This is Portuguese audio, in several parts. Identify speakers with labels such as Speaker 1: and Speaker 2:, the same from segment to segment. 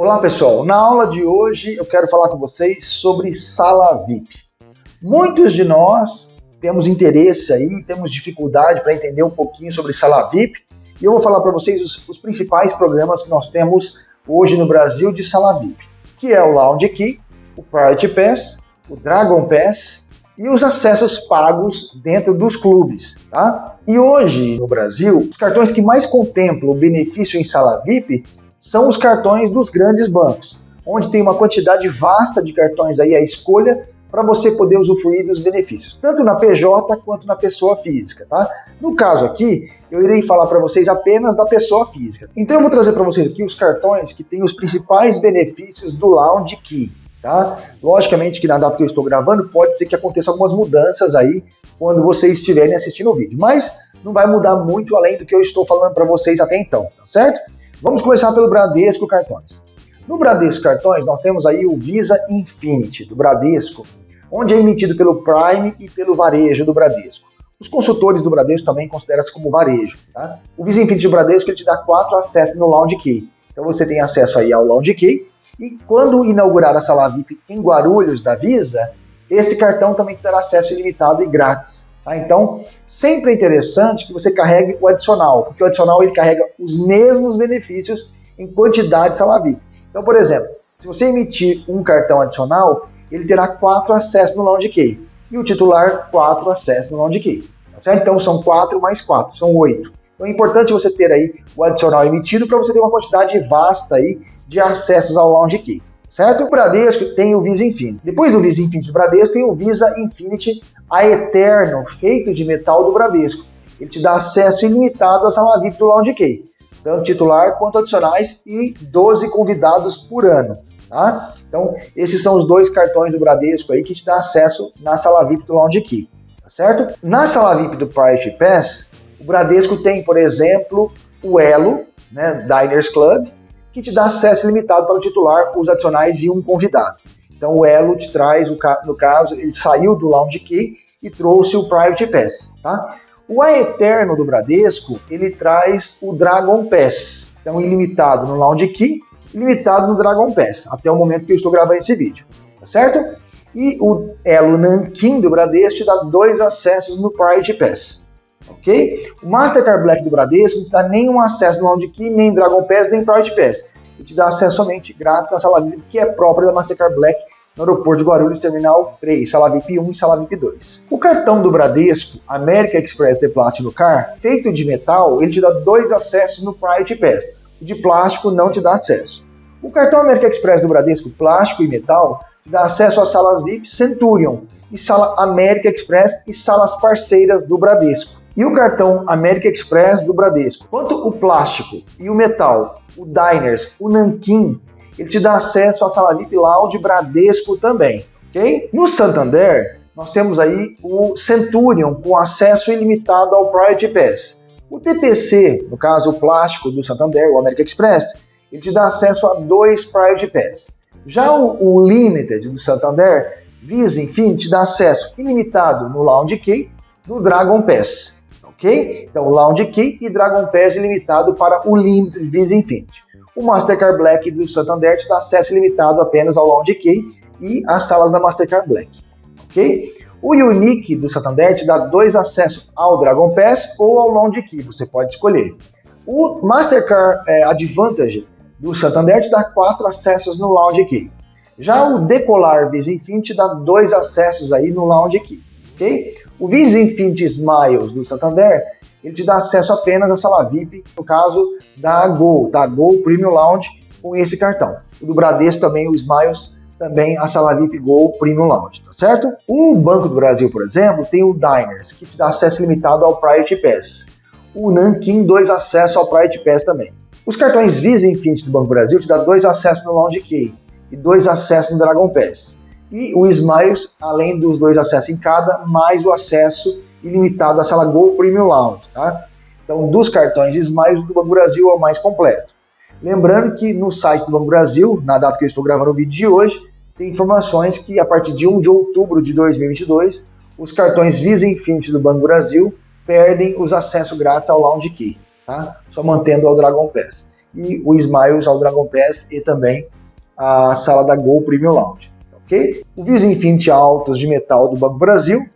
Speaker 1: Olá pessoal, na aula de hoje eu quero falar com vocês sobre sala VIP. Muitos de nós temos interesse aí, temos dificuldade para entender um pouquinho sobre sala VIP e eu vou falar para vocês os, os, principais programas que nós temos hoje no Brasil de sala VIP, que é o Lounge Key, o Priority Pass, o Dragon Pass e os acessos pagos dentro dos clubes, tá? E hoje no Brasil, os cartões que mais contemplam o benefício em sala VIP são os cartões dos grandes bancos, onde tem uma quantidade vasta de cartões aí à escolha para você poder usufruir dos benefícios, tanto na PJ quanto na pessoa física, tá? No caso aqui, eu irei falar para vocês apenas da pessoa física. Então eu vou trazer para vocês aqui os cartões que têm os principais benefícios do Lounge Key, tá? Logicamente que na data que eu estou gravando, pode ser que aconteça algumas mudanças aí quando vocês estiverem assistindo o vídeo, mas não vai mudar muito além do que eu estou falando para vocês até então, tá certo? Vamos começar pelo Bradesco Cartões. No Bradesco Cartões, nós temos aí o Visa Infinity do Bradesco, onde é emitido pelo Prime e pelo Varejo do Bradesco. Os consultores do Bradesco também consideram-se como varejo. Tá? O Visa Infinity do Bradesco ele te dá quatro acessos no Lounge Key. Então você tem acesso aí ao Lounge Key e quando inaugurar a sala VIP em Guarulhos da Visa, esse cartão também terá acesso ilimitado e grátis. Tá? Então, sempre é interessante que você carregue o adicional, porque o adicional ele carrega os mesmos benefícios em quantidade sala VIP. Então, por exemplo, se você emitir um cartão adicional, ele terá quatro acessos no Lounge Key. E o titular, quatro acessos no Lounge Key. Tá então, são quatro mais quatro, são oito. Então, é importante você ter aí o adicional emitido para você ter uma quantidade vasta aí de acessos ao Lounge Key certo? O Bradesco tem o Visa Infinity. Depois do Visa Infinity do Bradesco, tem o Visa Infinity a Eterno, feito de metal do Bradesco. Ele te dá acesso ilimitado à sala VIP do Lounge Key, tanto titular quanto adicionais e 12 convidados por ano. Tá? Então, esses são os dois cartões do Bradesco aí que te dá acesso na sala VIP do Lounge Key, tá certo? Na sala VIP do Priority Pass, o Bradesco tem, por exemplo, o Elo, né, Diners Club, que te dá acesso limitado para o titular, os adicionais e um convidado. Então o Elo te traz, no caso, ele saiu do Lounge Key e trouxe o Private Pass. Tá? O Aeterno do Bradesco, ele traz o Dragon Pass. Então ilimitado no Lounge Key, ilimitado no Dragon Pass, até o momento que eu estou gravando esse vídeo. Tá certo? E o Elo Nankin do Bradesco te dá dois acessos no Private Pass ok? O Mastercard Black do Bradesco não te dá nenhum acesso no Lounge Key, nem Dragon Pass, nem Private Pass. Ele te dá acesso somente grátis na sala VIP, que é própria da Mastercard Black no aeroporto de Guarulhos, terminal 3, sala VIP 1 e sala VIP 2. O cartão do Bradesco, America Express The Platinum Car, feito de metal, ele te dá dois acessos no Private Pass. O de plástico não te dá acesso. O cartão America Express do Bradesco, plástico e metal, te dá acesso às salas VIP Centurion e sala America Express e salas parceiras do Bradesco. E o cartão América Express do Bradesco. Quanto o plástico e o metal, o Diners, o Nankin, ele te dá acesso à sala VIP Lounge Bradesco também, ok? No Santander, nós temos aí o Centurion com acesso ilimitado ao Priority Pass. O TPC, no caso o plástico do Santander, o American Express, ele te dá acesso a dois Priority Pass. Já o, o Limited do Santander, Visa, enfim, te dá acesso ilimitado no Lounge Key, no Dragon Pass ok? Então, Lounge Key e Dragon Pass ilimitado para o Limited Visa Infinity. O Mastercard Black do Santander te dá acesso ilimitado apenas ao Lounge Key e às salas da Mastercard Black, ok? O Unique do Santander te dá dois acessos ao Dragon Pass ou ao Lounge Key, você pode escolher. O Mastercard é, Advantage do Santander te dá quatro acessos no Lounge Key. Já o Decolar Visa Infinity dá dois acessos aí no Lounge Key, ok? O Visa Infinity Smiles do Santander, ele te dá acesso apenas à sala VIP, no caso da Gol, da Gol Premium Lounge, com esse cartão. O do Bradesco também, o Smiles, também a sala VIP Gol Premium Lounge, tá certo? O Banco do Brasil, por exemplo, tem o Diners, que te dá acesso limitado ao Priority Pass. O Nankin, dois acessos ao Priority Pass também. Os cartões Visa Infinity do Banco do Brasil te dá dois acessos no Lounge Key e dois acessos no Dragon Pass e o Smiles, além dos dois acessos em cada, mais o acesso ilimitado à sala Gol Premium Lounge. Tá? Então, dos cartões Smiles, do Banco Brasil é o mais completo. Lembrando que no site do Banco Brasil, na data que eu estou gravando o vídeo de hoje, tem informações que a partir de 1 de outubro de 2022, os cartões Visa Infinity do Banco Brasil perdem os acessos grátis ao Lounge Key, tá? só mantendo o Dragon Pass. e o Smiles ao Dragon Pass e também a sala da Gol Premium Lounge, ok? O Visa Infinity Altos de metal do Banco Brasil,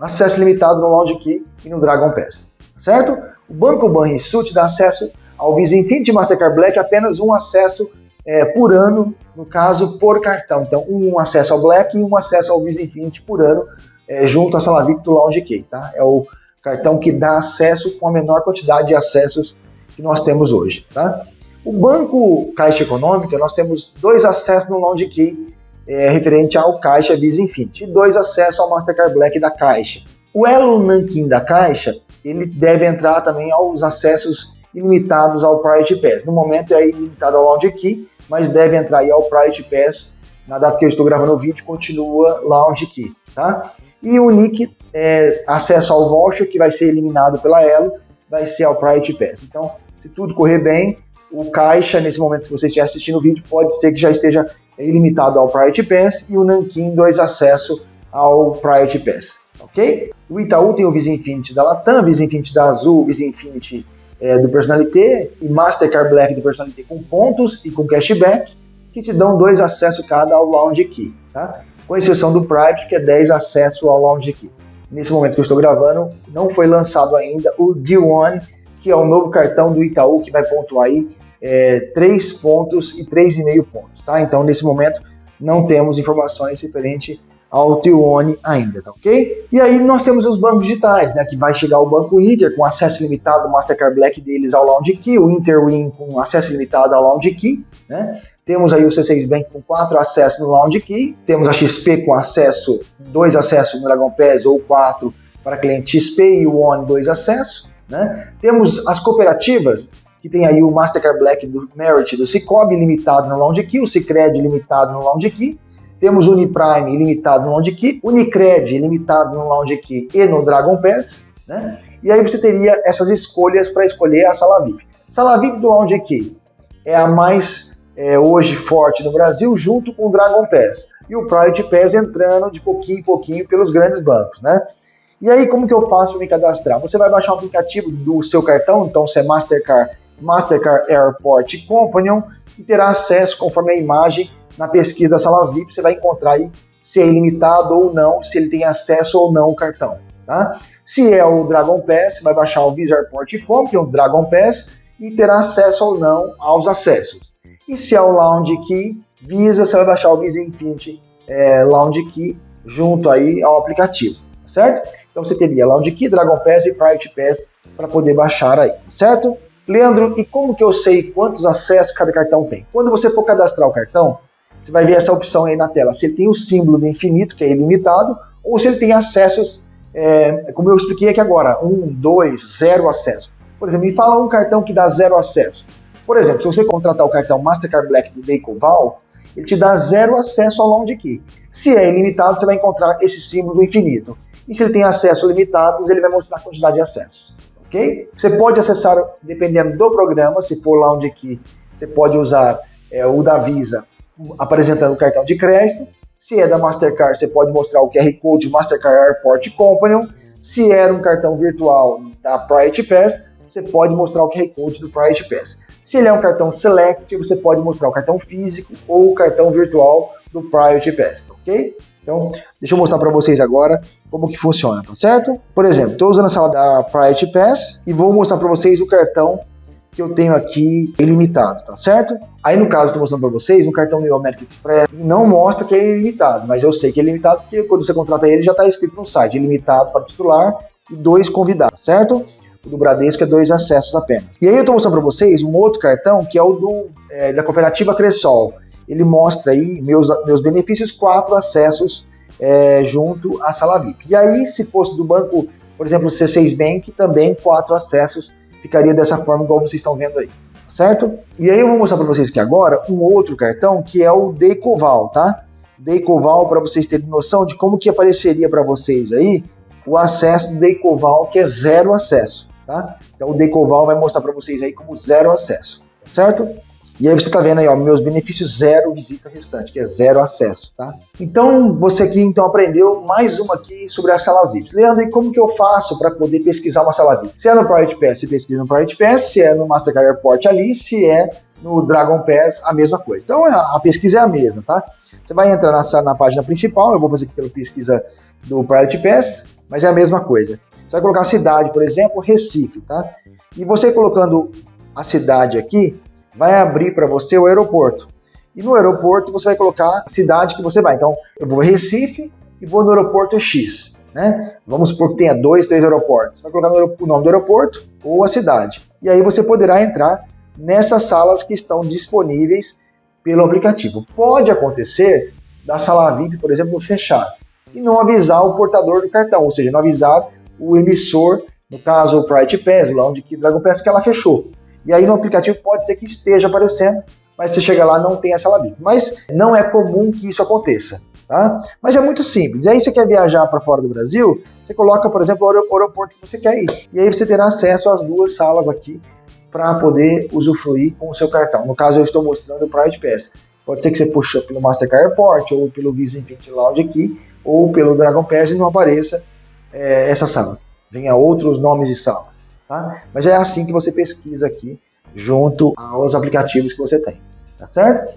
Speaker 1: acesso limitado no Lounge Key e no Dragon Pass, certo? O Banco Banrisul te dá acesso ao Visa Infinity Mastercard Black apenas um acesso é, por ano, no caso, por cartão. Então, um acesso ao Black e um acesso ao Visa Infinity por ano, é, junto à sala VIP do Lounge Key, tá? É o cartão que dá acesso com a menor quantidade de acessos que nós temos hoje, tá? O Banco Caixa Econômica, nós temos dois acessos no Lounge Key é, referente ao Caixa Visa Infinity e dois acessos ao Mastercard Black da Caixa. O Elo Nankin da Caixa, ele deve entrar também aos acessos ilimitados ao Priority Pass. No momento é ilimitado ao Lounge Key, mas deve entrar aí ao Priority Pass. Na data que eu estou gravando o vídeo, continua Lounge Key, tá? E o Nick, é, acesso ao voucher, que vai ser eliminado pela Elo, vai ser ao Priority Pass. Então, se tudo correr bem, o caixa, nesse momento que você estiver assistindo o vídeo, pode ser que já esteja ilimitado ao Priority Pass e o Nankin dois acesso ao Priority Pass, ok? O Itaú tem o Visa Infinity da Latam, Visa Infinity da Azul, Visa Infinity é, do Personalité e Mastercard Black do Personalité com pontos e com cashback, que te dão dois acessos cada ao Lounge Key, tá? Com exceção do Private, que é 10 acessos ao Lounge Key. Nesse momento que eu estou gravando, não foi lançado ainda o D1, que é o novo cartão do Itaú que vai pontuar aí é, 3 pontos e 3,5 pontos, tá? Então, nesse momento, não temos informações referente ao T1 ainda, tá ok? E aí nós temos os bancos digitais, né, que vai chegar o Banco Inter com acesso limitado, Mastercard Black deles ao Lounge Key, o Interwin com acesso limitado ao Lounge Key, né? Temos aí o C6 Bank com quatro acessos no Lounge Key, temos a XP com acesso, dois acessos no Dragon Pass ou quatro para cliente XP e o ONE dois acessos, né? Temos as cooperativas que tem aí o Mastercard Black do Merit do Cicobi limitado no Lounge Key, o Cicred limitado no Lounge Key, temos Uniprime ilimitado no Lounge Key, Unicred ilimitado no Lounge Key e no Dragon Pass, né? E aí você teria essas escolhas para escolher a sala VIP. Sala VIP do Lounge Key é a mais é, hoje forte no Brasil, junto com o Dragon Pass. E o Priority Pass entrando de pouquinho em pouquinho pelos grandes bancos, né? E aí, como que eu faço para me cadastrar? Você vai baixar o aplicativo do seu cartão, então se é Mastercard, Mastercard Airport Companion, e terá acesso, conforme a imagem, na pesquisa das salas VIP, você vai encontrar aí se é ilimitado ou não, se ele tem acesso ou não ao cartão. Tá? Se é o Dragon Pass, vai baixar o Visa Airport Company, o Dragon Pass, e terá acesso ou não aos acessos. E se é o Lounge Key Visa, você vai baixar o Visa Infinity é, Lounge Key junto aí ao aplicativo, certo? Então você teria Lounge Key, Dragon Pass e Private Pass para poder baixar aí, certo? Leandro, e como que eu sei quantos acessos cada cartão tem? Quando você for cadastrar o cartão, você vai ver essa opção aí na tela. Se ele tem o símbolo do infinito, que é ilimitado, ou se ele tem acessos, é, como eu expliquei aqui agora, um, dois, zero acesso. Por exemplo, me fala um cartão que dá zero acesso. Por exemplo, se você contratar o cartão Mastercard Black do Decoval, ele te dá zero acesso ao Lounge Key. Se é ilimitado, você vai encontrar esse símbolo do infinito. E se ele tem acesso limitados, ele vai mostrar a quantidade de acessos. Você pode acessar, dependendo do programa, se for Lounge Key, você pode usar é, o da Visa apresentando o cartão de crédito. Se é da Mastercard, você pode mostrar o QR Code Mastercard Airport Companion. Se era um cartão virtual da Priority Pass, você pode mostrar o QR Code do Priority Pass. Se ele é um cartão Select, você pode mostrar o cartão físico ou o cartão virtual do Priority Pass, ok? Então, deixa eu mostrar para vocês agora como que funciona, tá certo? Por exemplo, estou usando a sala da Priority Pass e vou mostrar para vocês o cartão que eu tenho aqui ilimitado, tá certo? Aí no caso, estou mostrando para vocês um cartão American Express e não mostra que é ilimitado, mas eu sei que é ilimitado porque quando você contrata ele já está escrito no site, ilimitado para titular e dois convidados, certo? O do Bradesco é dois acessos apenas. E aí eu estou mostrando para vocês um outro cartão que é o do, é, da cooperativa Cressol. Ele mostra aí meus, meus benefícios, quatro acessos é, junto à sala VIP. E aí, se fosse do banco, por exemplo, C6 Bank, também quatro acessos ficaria dessa forma igual vocês estão vendo aí, certo? E aí eu vou mostrar para vocês aqui agora um outro cartão que é o Decoval, tá? Decoval para vocês terem noção de como que apareceria para vocês aí o acesso do Decoval, que é zero acesso, tá? Então o Decoval vai mostrar para vocês aí como zero acesso, certo? E aí você está vendo aí, ó, meus benefícios zero visita restante, que é zero acesso, tá? Então, você aqui então aprendeu mais uma aqui sobre as salas VIPs. Leandro, e como que eu faço para poder pesquisar uma sala VIP? Se é no Private Pass, você pesquisa no Private Pass, se é no Mastercard Airport ali, se é no Dragon Pass, a mesma coisa. Então, a pesquisa é a mesma, tá? Você vai entrar na, na página principal, eu vou fazer aqui pela pesquisa do Private Pass, mas é a mesma coisa. Você vai colocar a cidade, por exemplo, Recife, tá? E você colocando a cidade aqui, vai abrir para você o aeroporto. E no aeroporto você vai colocar a cidade que você vai. Então, eu vou Recife e vou no aeroporto X. Né? Vamos supor que tenha dois, três aeroportos. Vai colocar o nome do aeroporto ou a cidade. E aí você poderá entrar nessas salas que estão disponíveis pelo aplicativo. Pode acontecer da sala VIP, por exemplo, fechar e não avisar o portador do cartão, ou seja, não avisar o emissor, no caso o Pride Pass, o Lounge Dragon Pass, que ela fechou. E aí no aplicativo pode ser que esteja aparecendo, mas você chega lá não tem essa labita. Mas não é comum que isso aconteça. Tá? Mas é muito simples. E aí você quer viajar para fora do Brasil, você coloca, por exemplo, o aeroporto que você quer ir. E aí você terá acesso às duas salas aqui para poder usufruir com o seu cartão. No caso, eu estou mostrando o Pride Pass. Pode ser que você puxe pelo Mastercard Airport, ou pelo Visa Infinity Lounge aqui, ou pelo Dragon Pass e não apareça é, essas salas. Venha outros nomes de salas. Tá? Mas é assim que você pesquisa aqui, junto aos aplicativos que você tem, tá certo?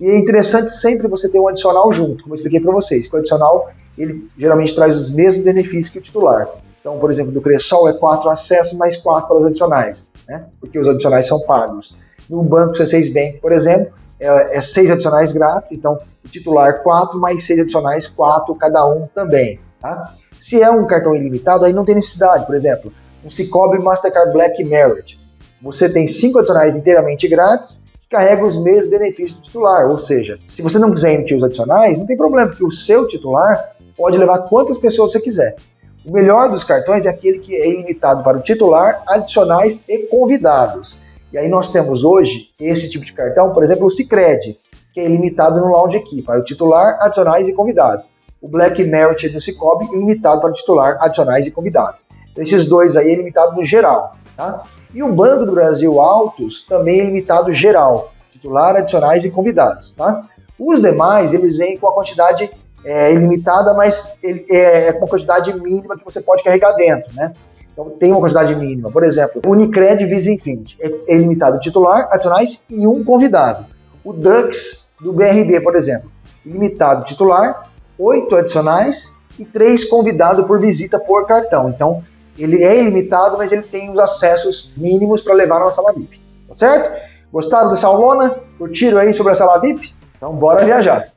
Speaker 1: E é interessante sempre você ter um adicional junto, como eu expliquei para vocês, que o adicional, ele geralmente traz os mesmos benefícios que o titular. Então, por exemplo, do Cressol é 4 acessos mais 4 para os adicionais, né? porque os adicionais são pagos. No Banco C6 Bank, por exemplo, é, é 6 adicionais grátis, então o titular 4 mais 6 adicionais, 4 cada um também. Tá? Se é um cartão ilimitado, aí não tem necessidade, por exemplo, um Cicobi Mastercard Black Merit. Você tem cinco adicionais inteiramente grátis que carregam os mesmos benefícios do titular. Ou seja, se você não quiser emitir os adicionais, não tem problema, porque o seu titular pode levar quantas pessoas você quiser. O melhor dos cartões é aquele que é ilimitado para o titular, adicionais e convidados. E aí nós temos hoje esse tipo de cartão, por exemplo, o Cicred, que é ilimitado no Lounge aqui, para o titular, adicionais e convidados. O Black Merit do Cicobi, ilimitado para o titular, adicionais e convidados. Esses dois aí é limitado no geral. Tá? E o Banco do Brasil Autos também é limitado geral, titular, adicionais e convidados. Tá? Os demais, eles vêm com a quantidade é, ilimitada, mas é, é com uma quantidade mínima que você pode carregar dentro, né? Então tem uma quantidade mínima. Por exemplo, Unicred Visa Infinity é, é limitado titular, adicionais e um convidado. O Dux do BRB, por exemplo, ilimitado titular, oito adicionais e três convidados por visita por cartão. Então ele é ilimitado, mas ele tem os acessos mínimos para levar na sala VIP. Tá certo? Gostaram dessa aulona? Curtiram aí sobre a sala VIP? Então bora viajar!